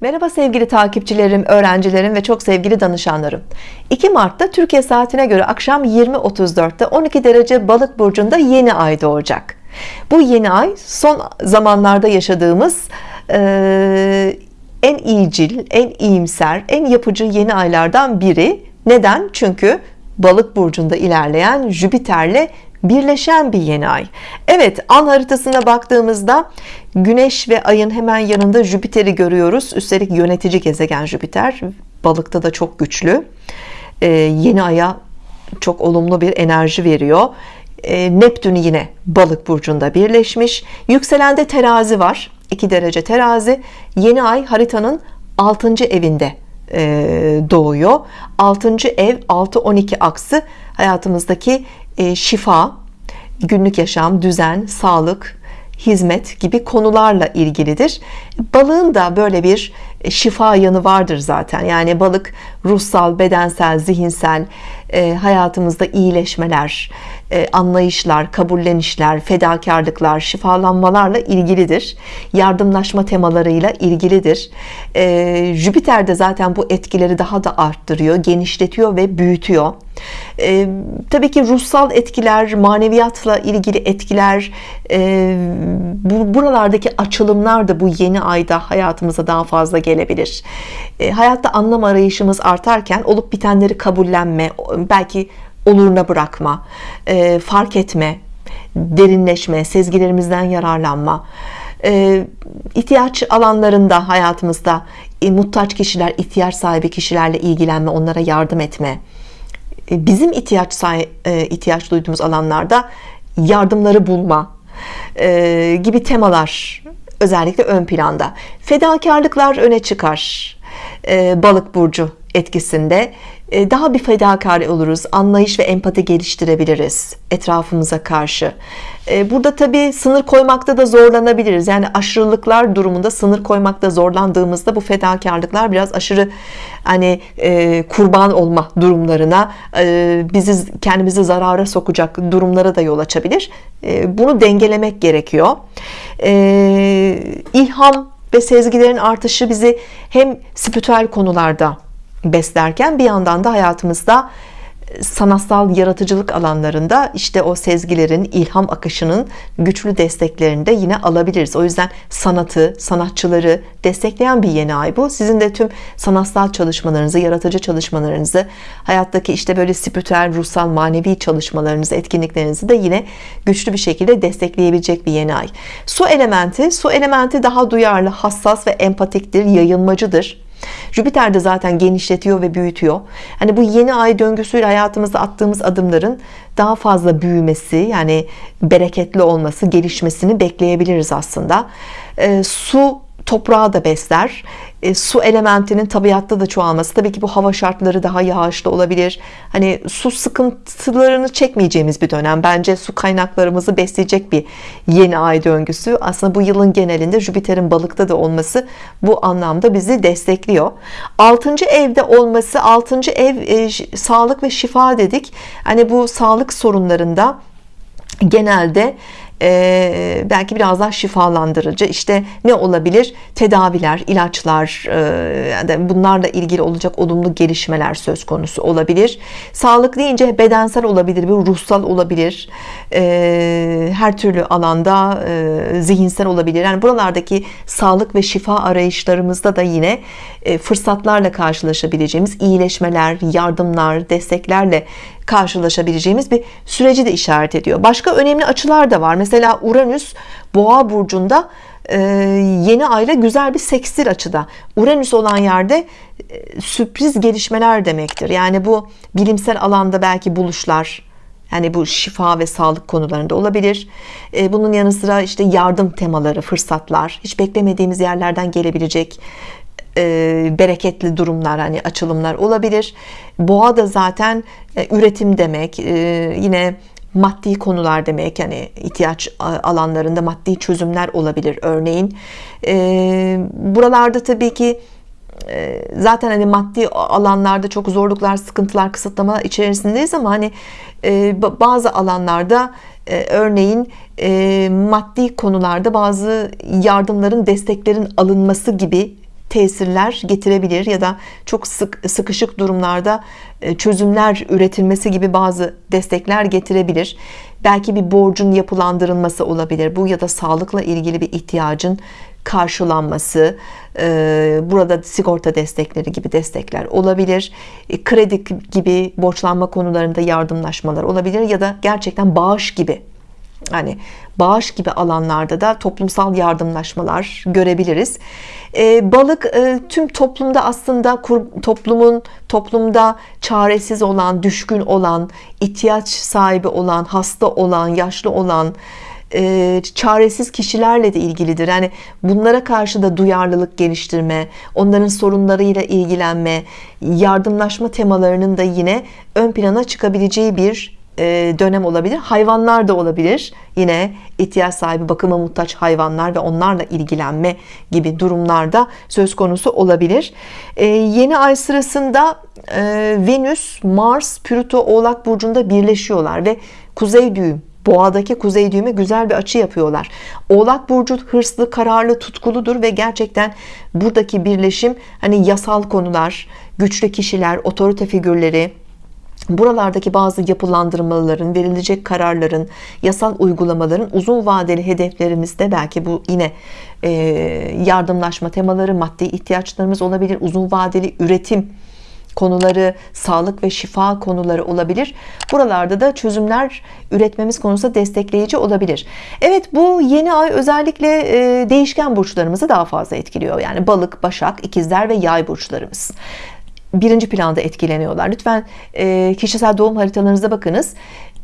Merhaba sevgili takipçilerim, öğrencilerim ve çok sevgili danışanlarım. 2 Mart'ta Türkiye saatine göre akşam 20.34'te 12 derece Balık burcunda yeni ay doğacak. Bu yeni ay son zamanlarda yaşadığımız e, en iyicil, en iyimser, en yapıcı yeni aylardan biri. Neden? Çünkü Balık burcunda ilerleyen Jüpiter'le birleşen bir yeni ay. Evet an haritasına baktığımızda Güneş ve ayın hemen yanında Jüpiter'i görüyoruz. Üstelik yönetici gezegen Jüpiter balıkta da çok güçlü. Ee, yeni aya çok olumlu bir enerji veriyor. Ee, Neptün yine balık burcunda birleşmiş. Yükselende terazi var 2 derece terazi. Yeni ay haritanın 6. evinde e, doğuyor. 6. ev 6-12 aksı. Hayatımızdaki şifa günlük yaşam düzen sağlık hizmet gibi konularla ilgilidir. Balığın da böyle bir şifa yanı vardır zaten. Yani balık ruhsal bedensel zihinsel e, hayatımızda iyileşmeler e, anlayışlar kabullenişler fedakarlıklar şifalanmalarla ilgilidir. Yardımlaşma temalarıyla ilgilidir. E, Jüpiter de zaten bu etkileri daha da arttırıyor genişletiyor ve büyütüyor. E, tabii ki ruhsal etkiler maneviyatla ilgili etkiler e, bu, buralardaki açılımlar da bu yeni ayda hayatımıza daha fazla gelebilir. E, hayatta anlam arayışımız artarken olup bitenleri kabullenme belki oluruna bırakma e, fark etme derinleşme sezgilerimizden yararlanma. E, ihtiyaç alanlarında hayatımızda e, muhtaç kişiler ihtiyaç sahibi kişilerle ilgilenme onlara yardım etme. E, bizim ihtiyaç e, ihtiyaç duyduğumuz alanlarda yardımları bulma e, gibi temalar özellikle ön planda. Fedakarlıklar öne çıkar balık burcu etkisinde daha bir fedakar oluruz anlayış ve empati geliştirebiliriz etrafımıza karşı. Burada tabi sınır koymakta da zorlanabiliriz. Yani aşırılıklar durumunda sınır koymakta zorlandığımızda bu fedakarlıklar biraz aşırı hani e, kurban olma durumlarına e, bizi kendimizi zarara sokacak durumlara da yol açabilir. E, bunu dengelemek gerekiyor. E, ilham ve sezgilerin artışı bizi hem spiritüel konularda beslerken bir yandan da hayatımızda sanatsal yaratıcılık alanlarında işte o sezgilerin ilham akışının güçlü desteklerini de yine alabiliriz. O yüzden sanatı sanatçıları destekleyen bir yeni ay bu. Sizin de tüm sanatsal çalışmalarınızı yaratıcı çalışmalarınızı hayattaki işte böyle spiritüel ruhsal manevi çalışmalarınızı etkinliklerinizi de yine güçlü bir şekilde destekleyebilecek bir yeni ay. Su elementi. Su elementi daha duyarlı hassas ve empatiktir yayılmacıdır Jüpiter de zaten genişletiyor ve büyütüyor. Hani bu yeni ay döngüsüyle hayatımızda attığımız adımların daha fazla büyümesi yani bereketli olması gelişmesini bekleyebiliriz aslında. E, su toprağı da besler e, su elementinin tabiatta da çoğalması tabii ki bu hava şartları daha yağışlı olabilir hani su sıkıntılarını çekmeyeceğimiz bir dönem bence su kaynaklarımızı besleyecek bir yeni ay döngüsü aslında bu yılın genelinde Jüpiter'in balıkta da olması bu anlamda bizi destekliyor 6. evde olması 6. ev e, sağlık ve şifa dedik hani bu sağlık sorunlarında genelde e, belki biraz daha şifalandırıcı. İşte ne olabilir? Tedaviler ilaçlar e, yani bunlarla ilgili olacak olumlu gelişmeler söz konusu olabilir. Sağlık deyince bedensel olabilir bir ruhsal olabilir. E, her türlü alanda e, zihinsel olabilir. Yani buralardaki sağlık ve şifa arayışlarımızda da yine e, fırsatlarla karşılaşabileceğimiz iyileşmeler yardımlar desteklerle karşılaşabileceğimiz bir süreci de işaret ediyor. Başka önemli açılar da var. Mesela Uranüs boğa burcunda e, yeni ayla güzel bir sekstil açıda. Uranüs olan yerde e, sürpriz gelişmeler demektir. Yani bu bilimsel alanda belki buluşlar yani bu şifa ve sağlık konularında olabilir. E, bunun yanı sıra işte yardım temaları fırsatlar hiç beklemediğimiz yerlerden gelebilecek bereketli durumlar hani açılımlar olabilir. Boğa da zaten üretim demek yine maddi konular demek yani ihtiyaç alanlarında maddi çözümler olabilir. Örneğin e, buralarda tabii ki e, zaten hani maddi alanlarda çok zorluklar sıkıntılar kısıtlama içerisindeyiz ama hani e, bazı alanlarda e, örneğin e, maddi konularda bazı yardımların desteklerin alınması gibi tesirler getirebilir ya da çok sık sıkışık durumlarda e, çözümler üretilmesi gibi bazı destekler getirebilir. Belki bir borcun yapılandırılması olabilir bu ya da sağlıkla ilgili bir ihtiyacın karşılanması e, burada sigorta destekleri gibi destekler olabilir. E, kredi gibi borçlanma konularında yardımlaşmalar olabilir ya da gerçekten bağış gibi hani bağış gibi alanlarda da toplumsal yardımlaşmalar görebiliriz e, balık tüm toplumda aslında toplumun toplumda çaresiz olan düşkün olan ihtiyaç sahibi olan hasta olan yaşlı olan e, çaresiz kişilerle de ilgilidir. Yani bunlara karşı da duyarlılık geliştirme, onların sorunlarıyla ilgilenme, yardımlaşma temalarının da yine ön plana çıkabileceği bir e, dönem olabilir. Hayvanlar da olabilir. Yine ihtiyaç sahibi bakıma muhtaç hayvanlar ve onlarla ilgilenme gibi durumlarda söz konusu olabilir. E, yeni ay sırasında Venüs, Mars, Plüto Oğlak Burcu'nda birleşiyorlar ve kuzey düğüm boğadaki kuzey düğümü güzel bir açı yapıyorlar Oğlak Burcu hırslı kararlı tutkuludur ve gerçekten buradaki birleşim hani yasal konular güçlü kişiler otorite figürleri buralardaki bazı yapılandırmaların verilecek kararların yasal uygulamaların uzun vadeli hedeflerimizde belki bu yine e, yardımlaşma temaları maddi ihtiyaçlarımız olabilir uzun vadeli üretim konuları sağlık ve şifa konuları olabilir. Buralarda da çözümler üretmemiz konusunda destekleyici olabilir. Evet bu yeni ay özellikle e, değişken burçlarımızı daha fazla etkiliyor. Yani balık başak ikizler ve yay burçlarımız birinci planda etkileniyorlar. Lütfen e, kişisel doğum haritalarınıza bakınız.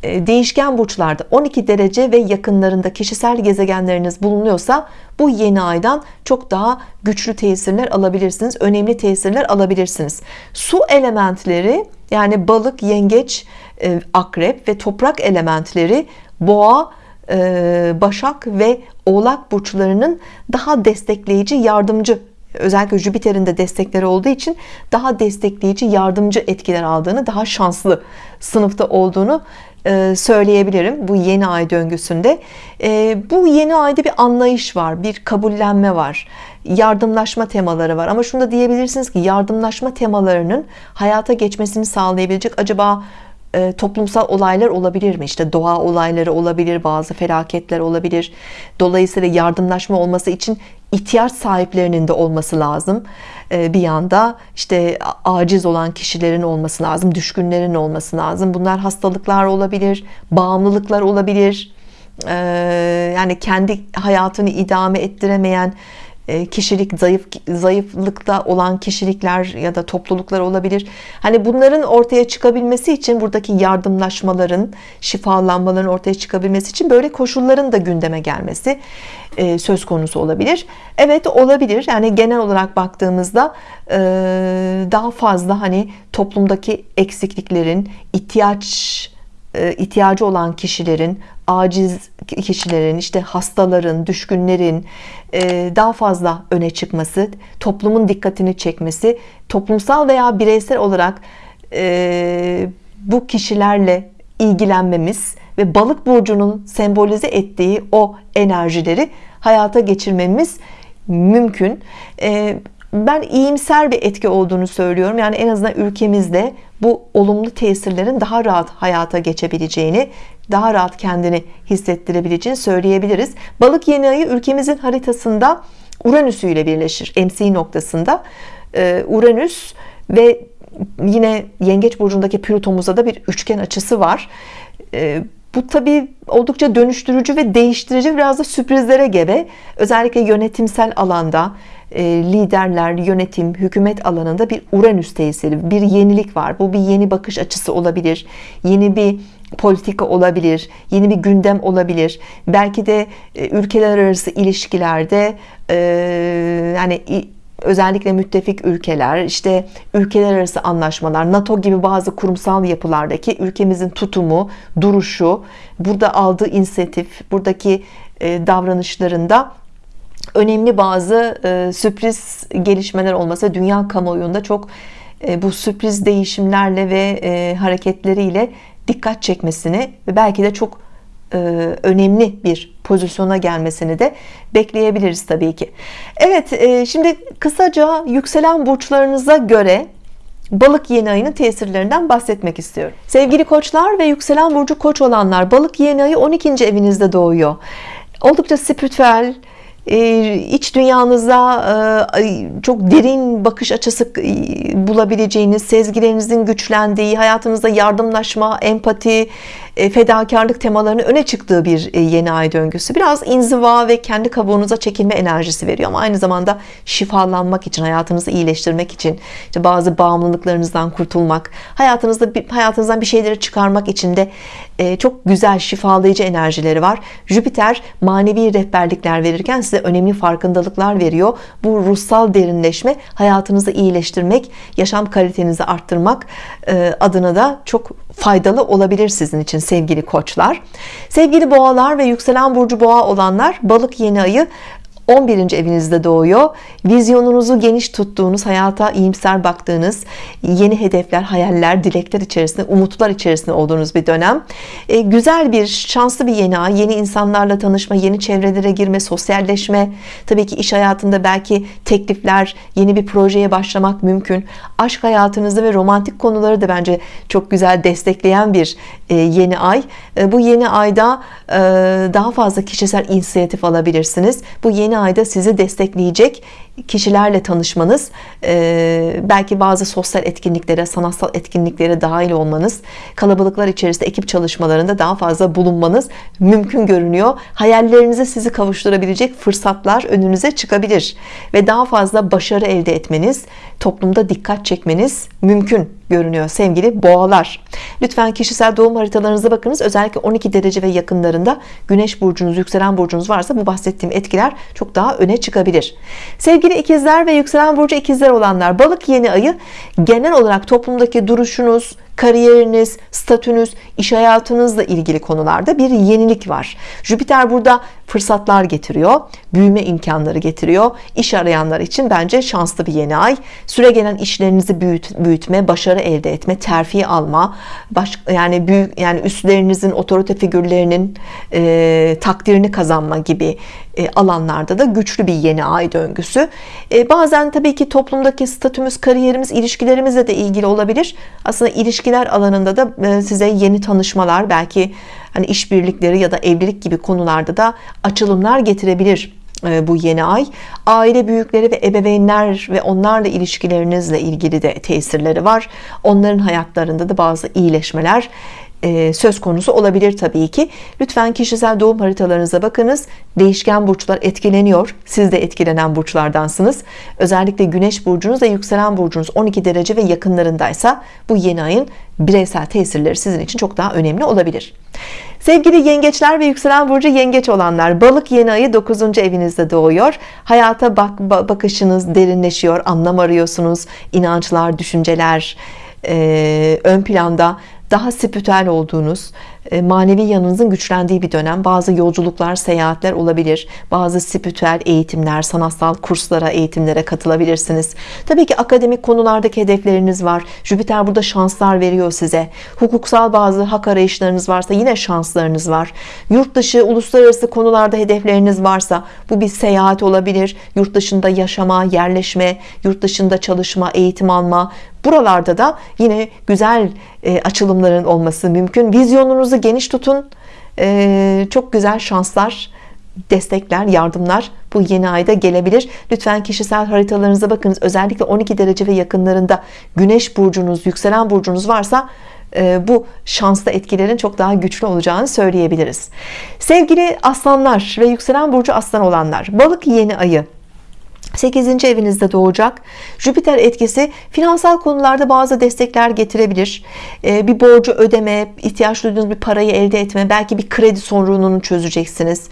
E, değişken burçlarda 12 derece ve yakınlarında kişisel gezegenleriniz bulunuyorsa bu yeni aydan çok daha güçlü tesirler alabilirsiniz önemli tesirler alabilirsiniz. Su elementleri yani balık yengeç e, akrep ve toprak elementleri boğa e, başak ve oğlak burçlarının daha destekleyici yardımcı özellikle Jüpiter'in de destekleri olduğu için daha destekleyici yardımcı etkiler aldığını daha şanslı sınıfta olduğunu e, söyleyebilirim bu yeni ay döngüsünde. E, bu yeni ayda bir anlayış var bir kabullenme var yardımlaşma temaları var. Ama şunu da diyebilirsiniz ki yardımlaşma temalarının hayata geçmesini sağlayabilecek acaba e, toplumsal olaylar olabilir mi? İşte doğa olayları olabilir bazı felaketler olabilir. Dolayısıyla yardımlaşma olması için ihtiyaç sahiplerinin de olması lazım. Bir yanda işte aciz olan kişilerin olması lazım düşkünlerin olması lazım. Bunlar hastalıklar olabilir bağımlılıklar olabilir. Yani kendi hayatını idame ettiremeyen e, kişilik zayıf zayıflıkta olan kişilikler ya da topluluklar olabilir. Hani bunların ortaya çıkabilmesi için buradaki yardımlaşmaların, şifalanmaların ortaya çıkabilmesi için böyle koşulların da gündeme gelmesi e, söz konusu olabilir. Evet olabilir. Yani genel olarak baktığımızda e, daha fazla hani toplumdaki eksikliklerin ihtiyaç ihtiyacı olan kişilerin aciz kişilerin işte hastaların düşkünlerin e, daha fazla öne çıkması toplumun dikkatini çekmesi toplumsal veya bireysel olarak e, bu kişilerle ilgilenmemiz ve balık burcunun sembolize ettiği o enerjileri hayata geçirmemiz mümkün. E, ben iyimser bir etki olduğunu söylüyorum. Yani en azından ülkemizde bu olumlu tesirlerin daha rahat hayata geçebileceğini daha rahat kendini hissettirebileceğini söyleyebiliriz. Balık yeni ayı ülkemizin haritasında Uranüs ile birleşir MC noktasında. Ee, Uranüs ve yine yengeç burcundaki Plüton'umuza da bir üçgen açısı var. Ee, bu tabi oldukça dönüştürücü ve değiştirici biraz da sürprizlere gebe özellikle yönetimsel alanda e, liderler, yönetim, hükümet alanında bir Uranüs tesiri, bir yenilik var. Bu bir yeni bakış açısı olabilir. Yeni bir politika olabilir, yeni bir gündem olabilir. Belki de e, ülkeler arası ilişkilerde e, yani özellikle müttefik ülkeler, işte ülkeler arası anlaşmalar, NATO gibi bazı kurumsal yapılardaki ülkemizin tutumu, duruşu, burada aldığı inisiyatif, buradaki davranışlarında önemli bazı e, sürpriz gelişmeler olması dünya kamuoyunda çok e, bu sürpriz değişimlerle ve e, hareketleriyle dikkat çekmesini ve belki de çok e, önemli bir pozisyona gelmesini de bekleyebiliriz tabii ki Evet e, şimdi kısaca yükselen burçlarınıza göre balık yeni ayının tesirlerinden bahsetmek istiyorum sevgili koçlar ve yükselen burcu koç olanlar balık yeni ayı 12. evinizde doğuyor oldukça spiritüel ee, iç dünyanıza e, çok derin bakış açısı e, bulabileceğiniz sezgilerinizin güçlendiği hayatınızda yardımlaşma empati e, fedakarlık temalarının öne çıktığı bir yeni ay döngüsü. Biraz inziva ve kendi kabuğunuza çekilme enerjisi veriyor ama aynı zamanda şifalanmak için hayatınızı iyileştirmek için işte bazı bağımlılıklarınızdan kurtulmak hayatınızda hayatınızdan bir şeyleri çıkarmak için de çok güzel şifalayıcı enerjileri var. Jüpiter manevi rehberlikler verirken size önemli farkındalıklar veriyor. Bu ruhsal derinleşme hayatınızı iyileştirmek yaşam kalitenizi arttırmak e, adına da çok faydalı olabilir sizin için sevgili koçlar. Sevgili boğalar ve yükselen burcu boğa olanlar balık yeni ayı 11. evinizde doğuyor. Vizyonunuzu geniş tuttuğunuz hayata iyimser baktığınız yeni hedefler hayaller dilekler içerisinde umutlar içerisinde olduğunuz bir dönem. E, güzel bir şanslı bir yeni ay. Yeni insanlarla tanışma yeni çevrelere girme sosyalleşme. Tabii ki iş hayatında belki teklifler yeni bir projeye başlamak mümkün. Aşk hayatınızda ve romantik konuları da bence çok güzel destekleyen bir e, yeni ay. E, bu yeni ayda e, daha fazla kişisel inisiyatif alabilirsiniz. Bu yeni ayda sizi destekleyecek kişilerle tanışmanız e, belki bazı sosyal etkinliklere sanatsal etkinliklere dahil olmanız kalabalıklar içerisinde ekip çalışmalarında daha fazla bulunmanız mümkün görünüyor. Hayallerinize sizi kavuşturabilecek fırsatlar önünüze çıkabilir ve daha fazla başarı elde etmeniz toplumda dikkat çekmeniz mümkün görünüyor sevgili boğalar. Lütfen kişisel doğum haritalarınıza bakınız. Özellikle 12 derece ve yakınlarında güneş burcunuz yükselen burcunuz varsa bu bahsettiğim etkiler çok daha öne çıkabilir sevgili ikizler ve yükselen burcu ikizler olanlar balık yeni ayı genel olarak toplumdaki duruşunuz kariyeriniz, statünüz, iş hayatınızla ilgili konularda bir yenilik var. Jüpiter burada fırsatlar getiriyor, büyüme imkanları getiriyor. İş arayanlar için bence şanslı bir yeni ay. Süre gelen işlerinizi büyüt, büyütme, başarı elde etme, terfi alma, baş, yani büyük yani üstlerinizin, otorite figürlerinin e, takdirini kazanma gibi e, alanlarda da güçlü bir yeni ay döngüsü. E, bazen tabii ki toplumdaki statümüz, kariyerimiz, ilişkilerimizle de ilgili olabilir. Aslında ilişkiler alanında da e, size yeni tanışmalar, belki hani işbirlikleri ya da evlilik gibi konularda da açılımlar getirebilir bu yeni ay. Aile büyükleri ve ebeveynler ve onlarla ilişkilerinizle ilgili de tesirleri var. Onların hayatlarında da bazı iyileşmeler e, söz konusu olabilir tabii ki. Lütfen kişisel doğum haritalarınıza bakınız. Değişken burçlar etkileniyor. Siz de etkilenen burçlardansınız. Özellikle güneş burcunuz ve yükselen burcunuz 12 derece ve yakınlarındaysa bu yeni ayın bireysel tesirleri sizin için çok daha önemli olabilir. Sevgili yengeçler ve yükselen burcu yengeç olanlar balık yeni ayı 9. evinizde doğuyor. Hayata bak bakışınız derinleşiyor anlam arıyorsunuz inançlar düşünceler e, ön planda daha spiritüel olduğunuz e, manevi yanınızın güçlendiği bir dönem. Bazı yolculuklar seyahatler olabilir. Bazı spiritüel eğitimler sanatsal kurslara eğitimlere katılabilirsiniz. Tabii ki akademik konulardaki hedefleriniz var. Jüpiter burada şanslar veriyor size. Hukuksal bazı hak arayışlarınız varsa yine şanslarınız var. Yurt dışı uluslararası konularda hedefleriniz varsa bu bir seyahat olabilir. Yurt dışında yaşama yerleşme yurt dışında çalışma eğitim alma buralarda da yine güzel e, açılımların olması mümkün. Vizyonunuzu geniş tutun. E, çok güzel şanslar destekler yardımlar bu yeni ayda gelebilir. Lütfen kişisel haritalarınıza bakınız. Özellikle 12 derece ve yakınlarında güneş burcunuz yükselen burcunuz varsa e, bu şanslı etkilerin çok daha güçlü olacağını söyleyebiliriz. Sevgili aslanlar ve yükselen burcu aslan olanlar balık yeni ayı 8. evinizde doğacak. Jüpiter etkisi finansal konularda bazı destekler getirebilir. Ee, bir borcu ödeme ihtiyaç duyduğunuz bir parayı elde etme belki bir kredi sorununu çözeceksiniz.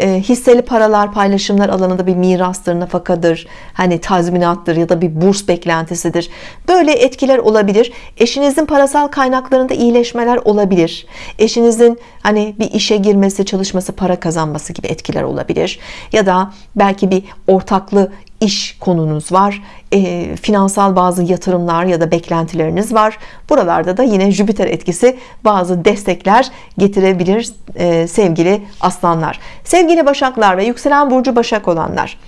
Ee, hisseli paralar paylaşımlar alanında bir mirastır nafakadır hani tazminattır ya da bir burs beklentisidir. Böyle etkiler olabilir. Eşinizin parasal kaynaklarında iyileşmeler olabilir. Eşinizin hani bir işe girmesi çalışması para kazanması gibi etkiler olabilir. Ya da belki bir ortaklı iş konunuz var e, finansal bazı yatırımlar ya da beklentileriniz var buralarda da yine Jüpiter etkisi bazı destekler getirebilir e, sevgili aslanlar sevgili başaklar ve yükselen burcu başak olanlar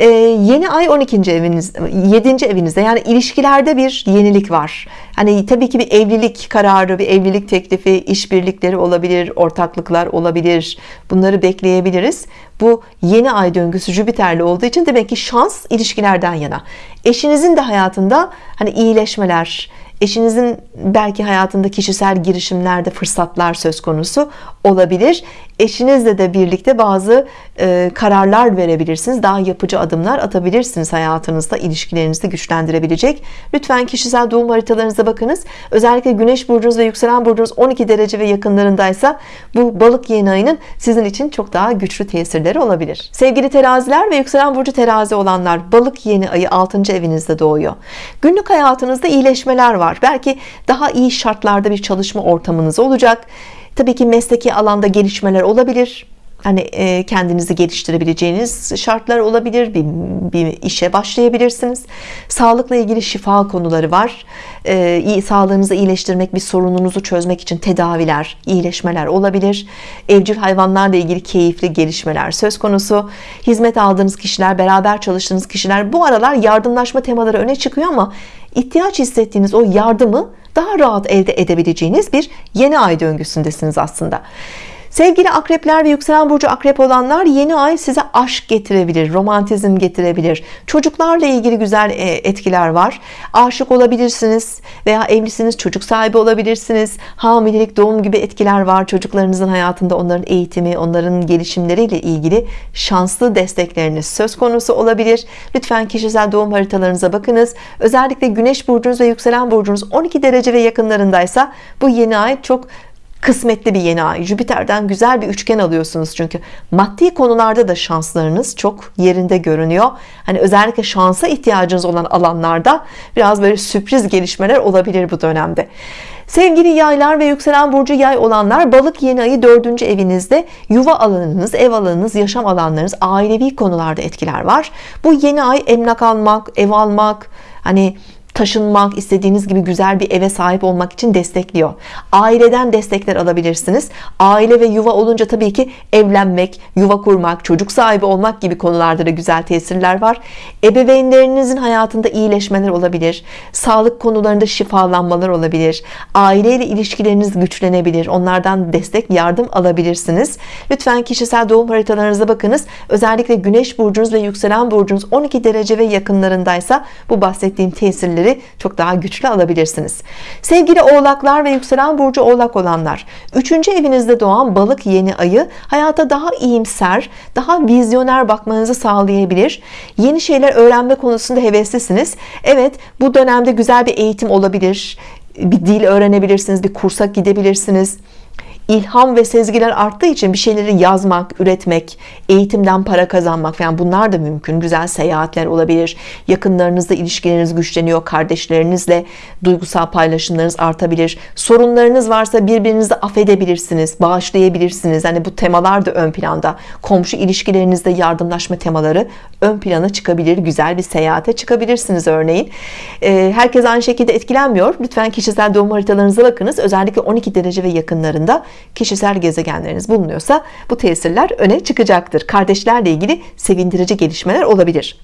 ee, yeni ay 12. eviniz 7. evinizde yani ilişkilerde bir yenilik var hani tabii ki bir evlilik kararı bir evlilik teklifi işbirlikleri olabilir ortaklıklar olabilir bunları bekleyebiliriz bu yeni ay döngüsü Jüpiter'li olduğu için demek ki şans ilişkilerden yana eşinizin de hayatında hani iyileşmeler eşinizin belki hayatında kişisel girişimlerde fırsatlar söz konusu olabilir. Eşinizle de birlikte bazı e, kararlar verebilirsiniz. Daha yapıcı adımlar atabilirsiniz hayatınızda ilişkilerinizi güçlendirebilecek. Lütfen kişisel doğum haritalarınıza bakınız. Özellikle güneş burcunuz ve yükselen burcunuz 12 derece ve yakınlarındaysa bu balık yeni ayının sizin için çok daha güçlü tesirleri olabilir. Sevgili teraziler ve yükselen burcu terazi olanlar balık yeni ayı 6. evinizde doğuyor. Günlük hayatınızda iyileşmeler var belki daha iyi şartlarda bir çalışma ortamınız olacak Tabii ki mesleki alanda gelişmeler olabilir. Hani e, kendinizi geliştirebileceğiniz şartlar olabilir. Bir, bir işe başlayabilirsiniz. Sağlıkla ilgili şifa konuları var. E, iyi, sağlığınızı iyileştirmek, bir sorununuzu çözmek için tedaviler, iyileşmeler olabilir. Evcil hayvanlarla ilgili keyifli gelişmeler söz konusu. Hizmet aldığınız kişiler, beraber çalıştığınız kişiler bu aralar yardımlaşma temaları öne çıkıyor ama ihtiyaç hissettiğiniz o yardımı daha rahat elde edebileceğiniz bir yeni ay döngüsündesiniz aslında Sevgili akrepler ve yükselen burcu akrep olanlar yeni ay size aşk getirebilir, romantizm getirebilir. Çocuklarla ilgili güzel e, etkiler var. Aşık olabilirsiniz veya evlisiniz, çocuk sahibi olabilirsiniz. Hamilelik, doğum gibi etkiler var. Çocuklarınızın hayatında onların eğitimi, onların gelişimleriyle ilgili şanslı destekleriniz söz konusu olabilir. Lütfen kişisel doğum haritalarınıza bakınız. Özellikle güneş burcunuz ve yükselen burcunuz 12 derece ve yakınlarındaysa bu yeni ay çok kısmetli bir yeni ay. Jüpiter'den güzel bir üçgen alıyorsunuz çünkü. Maddi konularda da şanslarınız çok yerinde görünüyor. Hani özellikle şansa ihtiyacınız olan alanlarda biraz böyle sürpriz gelişmeler olabilir bu dönemde. Sevgili yaylar ve yükselen burcu yay olanlar balık yeni ayı dördüncü evinizde. Yuva alanınız, ev alanınız, yaşam alanlarınız, ailevi konularda etkiler var. Bu yeni ay emlak almak, ev almak, hani taşınmak, istediğiniz gibi güzel bir eve sahip olmak için destekliyor. Aileden destekler alabilirsiniz. Aile ve yuva olunca tabii ki evlenmek, yuva kurmak, çocuk sahibi olmak gibi konularda da güzel tesirler var. Ebeveynlerinizin hayatında iyileşmeler olabilir. Sağlık konularında şifalanmalar olabilir. Aileyle ilişkileriniz güçlenebilir. Onlardan destek, yardım alabilirsiniz. Lütfen kişisel doğum haritalarınıza bakınız. Özellikle güneş burcunuz ve yükselen burcunuz 12 derece ve yakınlarındaysa bu bahsettiğim tesirleri etkileri çok daha güçlü alabilirsiniz. Sevgili oğlaklar ve yükselen burcu oğlak olanlar 3. evinizde doğan balık yeni ayı hayata daha iyimser daha vizyoner bakmanızı sağlayabilir. Yeni şeyler öğrenme konusunda heveslisiniz Evet bu dönemde güzel bir eğitim olabilir. Bir dil öğrenebilirsiniz bir kursa gidebilirsiniz ilham ve sezgiler arttığı için bir şeyleri yazmak, üretmek, eğitimden para kazanmak falan bunlar da mümkün. Güzel seyahatler olabilir. Yakınlarınızla ilişkileriniz güçleniyor. Kardeşlerinizle duygusal paylaşımlarınız artabilir. Sorunlarınız varsa birbirinizi affedebilirsiniz, bağışlayabilirsiniz. Hani bu temalar da ön planda. Komşu ilişkilerinizde yardımlaşma temaları ön plana çıkabilir. Güzel bir seyahate çıkabilirsiniz örneğin. Ee, herkes aynı şekilde etkilenmiyor. Lütfen kişisel doğum haritalarınıza bakınız. Özellikle 12 derece ve yakınlarında kişisel gezegenleriniz bulunuyorsa bu tesirler öne çıkacaktır. Kardeşlerle ilgili sevindirici gelişmeler olabilir.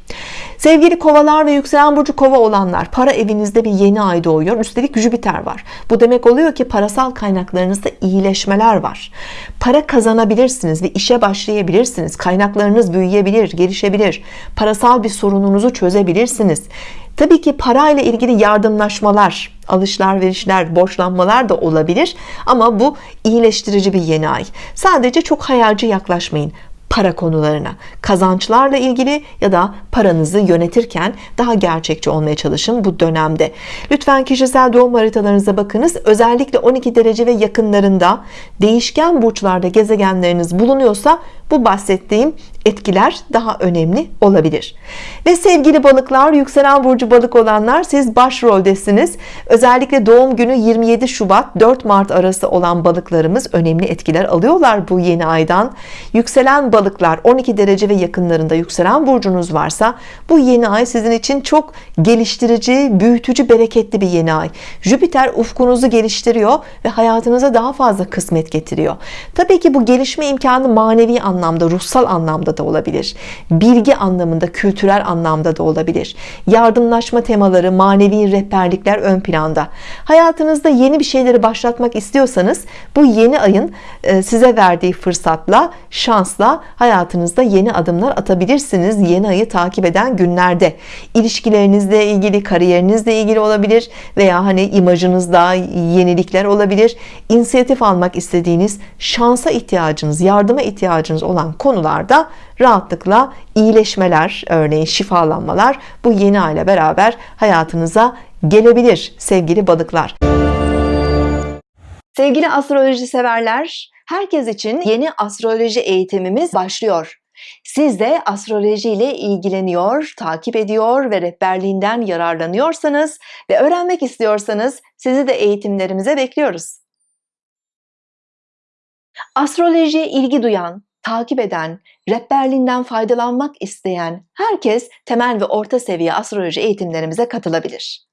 Sevgili kovalar ve yükselen burcu kova olanlar para evinizde bir yeni ay doğuyor. Üstelik Jüpiter var. Bu demek oluyor ki parasal kaynaklarınızda iyileşmeler var. Para kazanabilirsiniz ve işe başlayabilirsiniz. Kaynaklarınız büyüyebilir gelişebilir. Parasal bir sorununuzu çözebilirsiniz Tabii ki parayla ilgili yardımlaşmalar, alışlar verişler, borçlanmalar da olabilir ama bu iyileştirici bir yeni ay. Sadece çok hayalci yaklaşmayın para konularına. Kazançlarla ilgili ya da paranızı yönetirken daha gerçekçi olmaya çalışın bu dönemde. Lütfen kişisel doğum haritalarınıza bakınız. Özellikle 12 derece ve yakınlarında değişken burçlarda gezegenleriniz bulunuyorsa bu bahsettiğim etkiler daha önemli olabilir. Ve sevgili balıklar yükselen burcu balık olanlar siz başroldesiniz. Özellikle doğum günü 27 Şubat 4 Mart arası olan balıklarımız önemli etkiler alıyorlar bu yeni aydan. Yükselen balıklar 12 derece ve yakınlarında yükselen burcunuz varsa bu yeni ay sizin için çok geliştirici, büyütücü, bereketli bir yeni ay. Jüpiter ufkunuzu geliştiriyor ve hayatınıza daha fazla kısmet getiriyor. Tabii ki bu gelişme imkanı manevi anlamda, ruhsal anlamda da olabilir. Bilgi anlamında, kültürel anlamda da olabilir. Yardımlaşma temaları, manevi rehberlikler ön planda. Hayatınızda yeni bir şeyleri başlatmak istiyorsanız bu yeni ayın e, size verdiği fırsatla, şansla hayatınızda yeni adımlar atabilirsiniz. Yeni ayı takip eden günlerde. İlişkilerinizle ilgili, kariyerinizle ilgili olabilir veya hani imajınızda yenilikler olabilir. İnisiyatif almak istediğiniz, şansa ihtiyacınız, yardıma ihtiyacınız olan konularda rahatlıkla iyileşmeler, örneğin şifalanmalar bu yeni ayla beraber hayatınıza gelebilir sevgili balıklar. Sevgili astroloji severler, herkes için yeni astroloji eğitimimiz başlıyor. Siz de astroloji ile ilgileniyor, takip ediyor ve rehberliğinden yararlanıyorsanız ve öğrenmek istiyorsanız sizi de eğitimlerimize bekliyoruz. Astrolojiye ilgi duyan, takip eden, rehberliğinden faydalanmak isteyen herkes temel ve orta seviye astroloji eğitimlerimize katılabilir.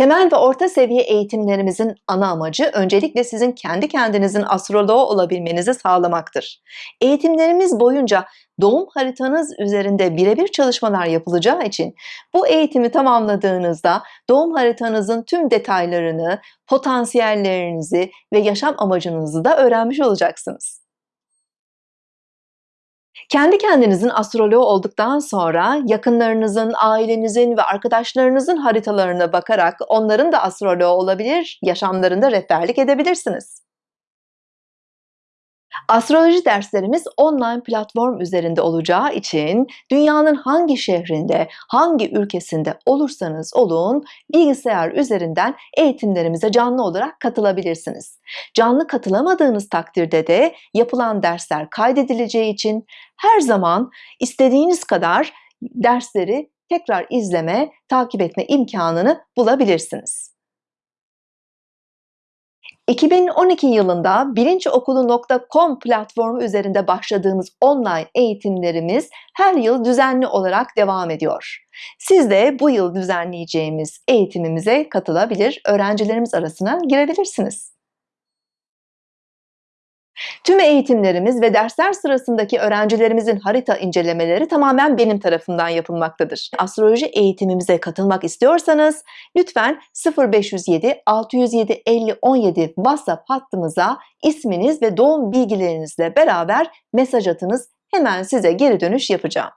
Temel ve orta seviye eğitimlerimizin ana amacı öncelikle sizin kendi kendinizin astroloğu olabilmenizi sağlamaktır. Eğitimlerimiz boyunca doğum haritanız üzerinde birebir çalışmalar yapılacağı için bu eğitimi tamamladığınızda doğum haritanızın tüm detaylarını, potansiyellerinizi ve yaşam amacınızı da öğrenmiş olacaksınız. Kendi kendinizin astroloğu olduktan sonra yakınlarınızın, ailenizin ve arkadaşlarınızın haritalarına bakarak onların da astroloğu olabilir, yaşamlarında rehberlik edebilirsiniz. Astroloji derslerimiz online platform üzerinde olacağı için dünyanın hangi şehrinde, hangi ülkesinde olursanız olun bilgisayar üzerinden eğitimlerimize canlı olarak katılabilirsiniz. Canlı katılamadığınız takdirde de yapılan dersler kaydedileceği için her zaman istediğiniz kadar dersleri tekrar izleme, takip etme imkanını bulabilirsiniz. 2012 yılında bilinçokulu.com platformu üzerinde başladığımız online eğitimlerimiz her yıl düzenli olarak devam ediyor. Siz de bu yıl düzenleyeceğimiz eğitimimize katılabilir, öğrencilerimiz arasına girebilirsiniz. Tüm eğitimlerimiz ve dersler sırasındaki öğrencilerimizin harita incelemeleri tamamen benim tarafından yapılmaktadır. Astroloji eğitimimize katılmak istiyorsanız lütfen 0507 607 50 17 WhatsApp hattımıza isminiz ve doğum bilgilerinizle beraber mesaj atınız. Hemen size geri dönüş yapacağım.